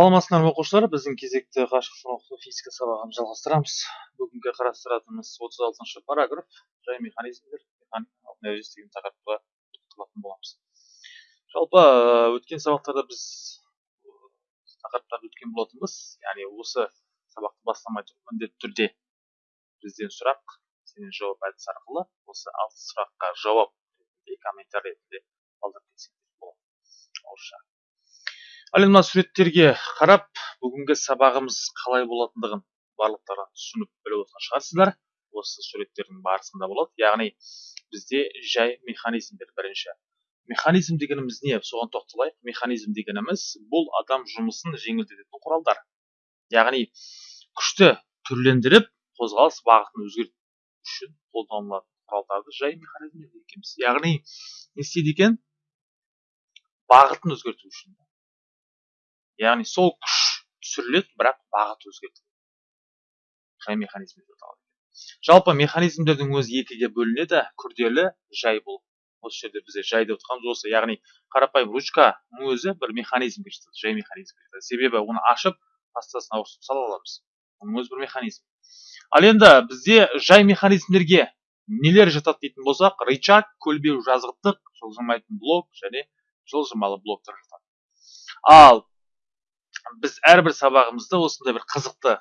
саламатсыздар ма оқушылар біздің кезекті қашықтан оқыту физика сабағын жалғастырамыз. Бүгінгі қарастыратынымыз отыз алтыншы параграф. Жай механизмдер механикалық деген тақырыпқа тоқталатын боламыз. Жалпы өткен сабақтарда біз тақырыптарды өткен болатынбыз. Яғни осы сабақты бастамай тұрып міндетті түрде бізден сұрақ сенен жауап әдісі арқылы осы алты сұраққа жауап ретінде комментарий ретінде қалдырып кетсеңдер болады. Орысша ал енді мына суреттерге қарап бүгінгі сабағымыз қалай болатындығын барлықтары түсініп біліп отырған шығарсыздар. Осы суреттердің барысында болады. Яғни бізде жай механизмдер. Бірінші механизм дегеніміз не? Соған тоқталайық. Механизм дегеніміз бұл адам жұмысын жеңілдететін құралдар. Яғни күшті түрлендіріп қозғалыс бағытын өзгерту үшін қолданылатын құралдарды жай механизм екенбіз. Яғни не істейді екен? Бағытын өзгерту үшін. Яғни сол күш түсіріледі бірақ бағыт өзгертіледі. Жай механизм деп аталады жалпы механизмдердің өзі екіге бөлінеді күрделі жай болып осы жерде бізде жай деп отырғанымыз осы. Яғни қарапайым ручканың өзі бір механизмге жатады жай механизмге жатады себебі оны ашып тастасын ауыстырып сала аламыз. Оның өзі бір механизм. Ал енді бізде жай механизмдерге нелер жатады дейтін болсақ рычаг көлбеу жазықтық жылжымайтын блок және жылжымалы блоктар жатады. Ал біз әрбір сабағымызда осындай бір қызықты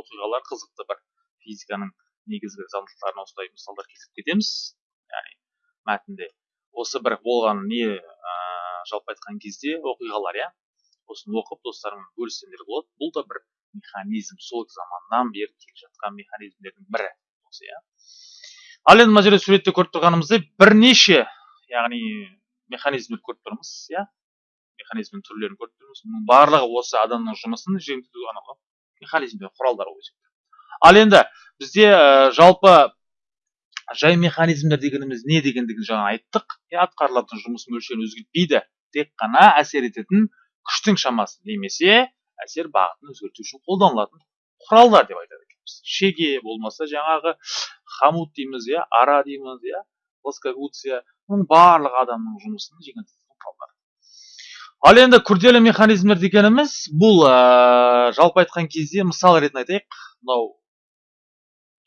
оқиғалар қызықты бір физиканың негізгі заңдылықтарына осындай мысалдар келтіріп кетеміз. Яғни мәтінде осы бір болған не ә, жалпы айтқан кезде оқиғалар иә осыны оқып достарыңмен бөліссеңдер болады. Бұл да бір механизм сол заманнан бері келе жатқан механизмдердің бірі осы иә. Ал енді мына жерде суретте көріп тұрғанымыздай бірнеше яғни механизмдер көріп тұрмыз иә. Механизмнің түрлерін көріп тұрмыз мұның барлығы осы адамның жұмысын жеңілдетуге арналған механизмдер құралдар ғой ал енді бізде ә, жалпы жай механизмдер дегеніміз не дегендігін жаңа айттық. Атқарылатын жұмыс мөлшерін өзгертпейді тек қана әсер ететін күштің шамасын немесе әсер бағытын өзгерту үшін қолданылатын құралдар деп айтады екенбіз. Шеге болмаса жаңағы хамут дейміз иә ара дейміз иә плоскогуция мұның барлығы адамның жұмысын жеңілдететін құралдар ал енді күрделі механизмдер дегеніміз бұл ә, жалпы айтқан кезде мысал ретінде айтайық мынау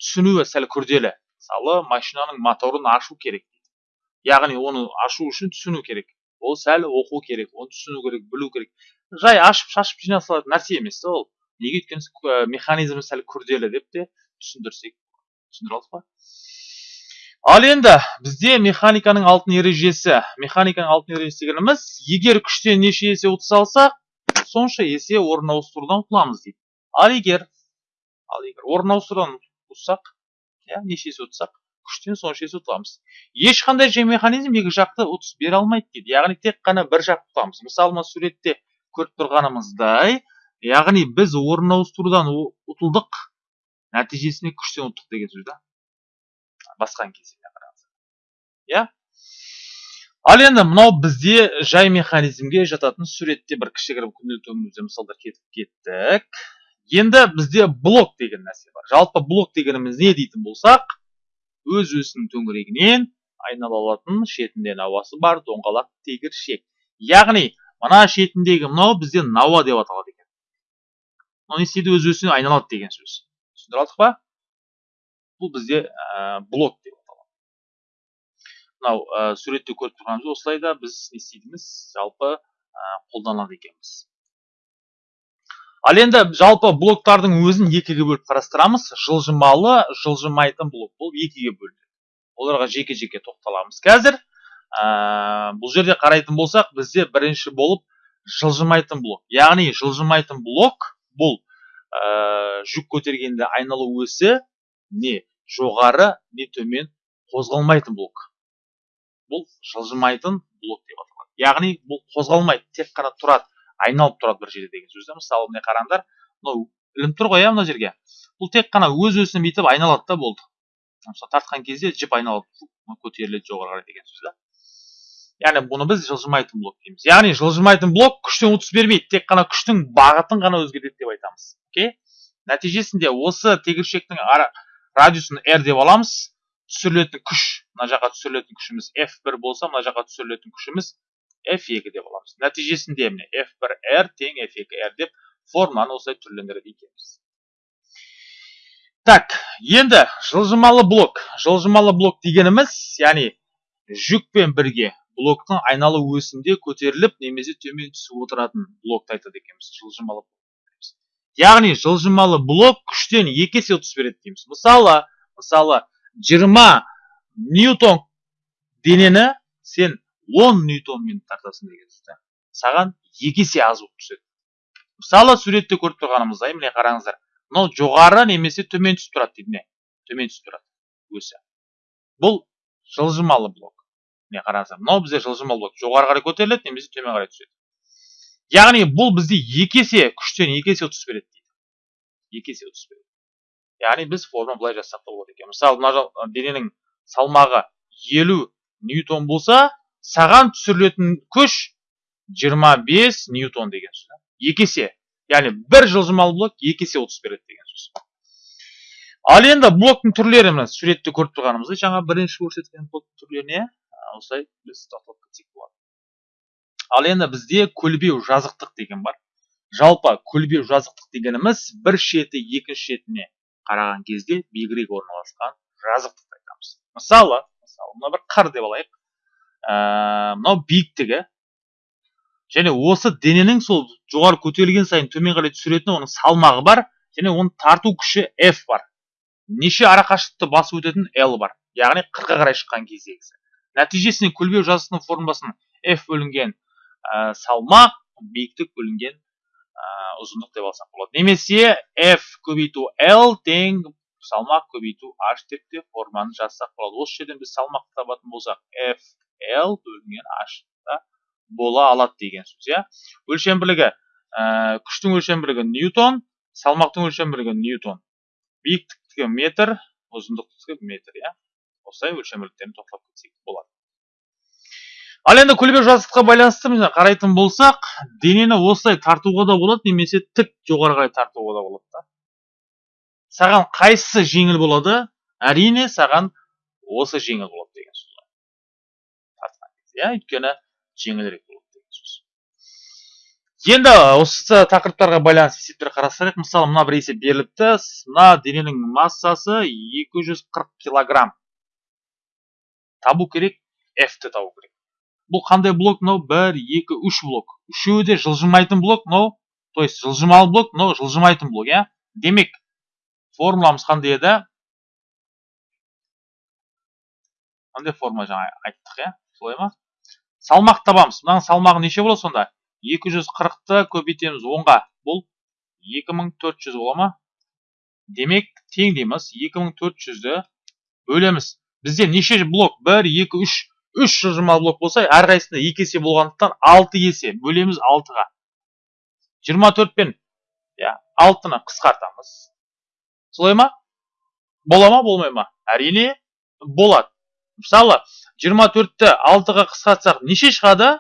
түсінуі сәл күрделі. Мысалы машинаның моторын ашу керек. Яғни оны ашу үшін түсіну керек. Ол сәл оқу керек оны түсіну керек білу керек. Жай ашып шашып жинай салатын нәрсе емес ол. Неге өйткені механизмі сәл күрделі деп те түсіндірсек түсіндіре алдық па? Ал енді бізде механиканың алтын ережесі. Механиканың алтын ережесі дегеніміз егер күштен неше есе ұтыс алсақ сонша есе орын ауыстырудан ұтыламыз дейді. Ал егер ал егер орын ауыстырудан ұтсақ иә неше есе ұтсақ күштен сонша есе ұтыламыз ешқандай же механизм екі жақты ұтыс бере алмайды дейді. Яғни тек қана бір жақ ұтамыз мысалы мына суретте көріп тұрғанымыздай яғни біз орын ауыстырудан ұтылдық нәтижесінде күштен ұттық деген сөз да. Басқан кезеңіне қараңыздар. Иә? Ал енді мынау бізде жай механизмге жататын суретте бір кішігірім күнделікті өмірімізде мысалдар келтіріп кеттік. Енді бізде блок деген нәрсе бар. Жалпы блок дегеніміз не дейтін болсақ өз өзінің төңірегінен айнала алатын шетінде науасы бар доңғалақ тегіршек яғни мына шетіндегі мынау бізде науа деп аталады екен. Мынау не істейді? Өз өзіне айналады деген сөз. Түсіндіре алдық па? Бұл бізде ә, блок деп аталады. Мынау ә, суретте көріп тұрғанымыз осылайда біз не істейтініміз жалпы ә, қолданады екенбіз. Ал енді жалпы блоктардың өзін екіге бөліп қарастырамыз. Жылжымалы жылжымайтын блок болып екіге бөлінеді. Оларға жеке жеке тоқталамыз қазір. Ә, бұл жерде қарайтын болсақ бізде бірінші болып жылжымайтын блок яғни жылжымайтын блок бұл ә, жүк көтергенде айналу өсі не? Жоғары не төмен қозғалмайтын блок. Бұл жылжымайтын блок деп аталады. Яғни бұл қозғалмайды тек қана тұрады айналып тұрады бір жерде деген сөз мысалы міне қараңдар мынау ілініп тұр ғой иә мына жерге. Бұл тек қана өз өзіне бүйтіп айналады да болды. Мысалы тартқан кезде жіп айналады көтеріледі жоғары қарай деген сөз да. Яғни бұны біз жылжымайтын блок дейміз. Яғни жылжымайтын блок күштен ұтыс бермейді тек қана күштің бағытын ғана өзгертеді деп айтамыз. Окей? Нәтижесінде осы тегіршектің радиусын r деп аламыз. Түсірілетін күш мына жаққа түсірілетін күшіміз f1 болса мына жаққа түсірілетін күшіміз f2 деп аламыз. Нәтижесінде міне f1r тең f2r деп форманы осылай түрлендіреді екенбіз. Так енді жылжымалы блок. Жылжымалы блок дегеніміз яғни жүкпен бірге блоктың айналу өсінде көтеріліп немесе төмен түсіп отыратын блокты айтады екенбіз. Жылжымалы яғни жылжымалы блок күштен екі есе ұтыс береді дейміз. Мысалы мысалы 20 ньютон денені сен 10 ньютонмен тартасың деген сөз саған екі есе аз болып түседі. Мысалы суретте көріп тұрғанымыздай міне қараңыздар мынау жоғары немесе төмен түсіп тұрады дейді міне. Төмен түсіп тұрады өсі. Бұл жылжымалы блок. Міне қараңыздар мынау бізде жылжымалы блок. Жоғары қарай көтеріледі немесе төмен қарай түседі. Яғни бұл бізде екі есе күштен екі есе ұтыс береді дейді. Екі есе ұтыс береді. Яғни біз форма былай жазсақ та болады екен мысалы мына дененің салмағы елу ньютон болса саған түсірілетін күш 25 ньютон деген сөз екі есе. Яғни бір жылжымалы блок екі есе отыз береді деген сөз. Ал енді блоктың түрлері мына суретте көріп тұрғанымыздай жаңа бірінші көрсеткен блоктың түрлеріне осылай біз тоқталып кетсек болады. Ал енді бізде көлбеу жазықтық деген бар. Жалпы көлбеу жазықтық дегеніміз бір шеті екінші шетіне қараған кезде биігірек орналасқан жазықтықты айтамыз. Мысалы мысалы мына бір қыр деп алайық. Ә, мынау биіктігі және осы дененің сол жоғары көтерілген сайын төмен қарай түсіретін оның салмағы бар және оның тарту күші F бар. Неше арақашықтықты басып өтетін L бар. Яғни қырқа қарай шыққан кездегісі. Нәтижесінде көлбеу жазықтың формуласын F бөлінген салмақ биіктік бөлінген ұзындық деп алсақ болады. Немесе F көбейту L тең салмақ көбейту H деп те форманы жазсақ болады. Осы жерден біз салмақты табатын болсақ F L бөлінген H бола алады деген сөз иә. Өлшем бірлігі ә, күштің өлшем бірлігі ньютон салмақтың өлшем бірлігі ньютон. Биіктіктігі метр ұзындықтігі метр иә. Осылай өлшем бірліктерін тоқтап кетсек болады. Ал енді көлбеу жазықтыққа байланысты міне қарайтын болсақ денені осылай тартуға да болады немесе тік жоғары қарай тартуға да болады да. Саған қайсысы жеңіл болады әрине саған осы жеңіл болады деген сөз иә өйткені жеңілірек болады деген сөз. Енді осы тақырыптарға байланысты есептер қарастырайық мысалы мына бір есеп беріліпті. Мына дененің массасы 240 килограмм. Табу керек f-ті табу керек. Бұл қандай блок? Мынау бір екі үш блок. Үшеуі де жылжымайтын блок мынау то есть жылжымалы блок мынау жылжымайтын блок иә? Демек формуламыз қандай еді? Қандай формула жаңа айттық иә? Солай ма? Салмақ табамыз. Мынаның салмағы неше болады сонда? 240-ты көбейтеміз 10-ға бұл 2400 бола ма? Демек тең дейміз 2400-ді бөлеміз. Бізде неше блок? 1 2 3 3 жылжымалы блок болса әрқайсысында 2 есе болғандықтан 6 есе бөлеміз 6-ға 24 пен иә 6-ны қысқартамыз. Солай ма? Бола ма болмай ма? Әрине болады. Мысалы 24-ті 6-ға қысқартсақ неше шығады?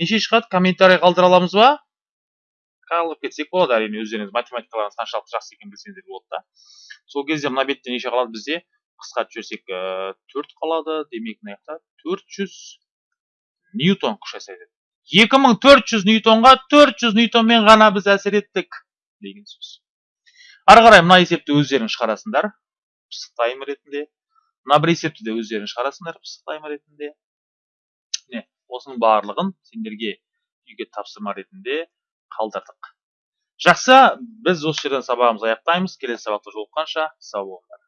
Неше шығады? Комментарий қалдыра аламыз ба? Қалып кетсек болады әрине өздеріңіз математикаларыңыз қаншалықты жақсы екенін білсеңіздер болады да. Сол кезде мына бетте неше қалады бізде? Қысқартып жіберсек төрт қалады демек мына жақта төрт жүз ньютон күш әсер етеді екі мың төрт жүз ньютонға төрт жүз ньютонмен ғана біз әсер еттік деген сөз. Ары қарай мына есепті өздерің шығарасыңдар пысықтайым ретінде. Мына бір есепті де өздерің шығарасыңдар пысықтайым ретінде. Міне осының барлығын сендерге үйге тапсырма ретінде қалдырдық. Жақсы біз осы жерден сабағымызды аяқтаймыз. Келесі сабақта жолыққанша сау болыңдар.